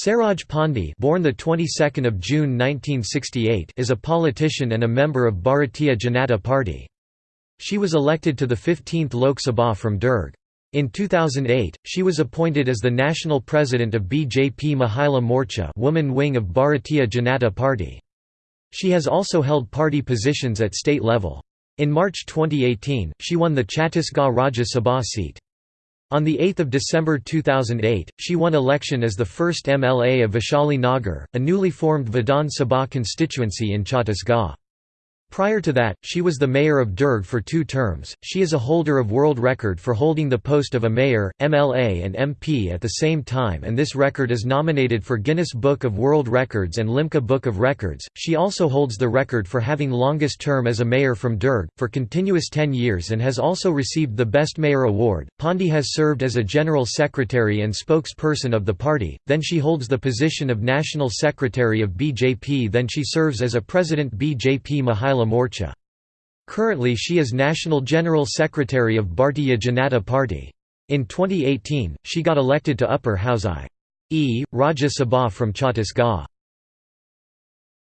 Saroj Pandey born the 22nd of June 1968 is a politician and a member of Bharatiya Janata Party. She was elected to the 15th Lok Sabha from Durg. In 2008, she was appointed as the national president of BJP Mahila Morcha woman wing of Bharatiya Janata Party. She has also held party positions at state level. In March 2018, she won the Chhattisgarh Rajya Sabha seat. On 8 December 2008, she won election as the first MLA of Vaishali Nagar, a newly formed Vidhan Sabha constituency in Chhattisgarh. Prior to that, she was the mayor of Durg for two terms. She is a holder of world record for holding the post of a mayor, MLA, and MP at the same time, and this record is nominated for Guinness Book of World Records and Limca Book of Records. She also holds the record for having longest term as a mayor from Durg, for continuous 10 years, and has also received the Best Mayor Award. Pandey has served as a general secretary and spokesperson of the party, then she holds the position of national secretary of BJP, then she serves as a president BJP Mahila Morcha. Currently she is National General Secretary of Bharatiya Janata Party. In 2018, she got elected to Upper House I. E. Rajya Sabha from Chhattisgarh.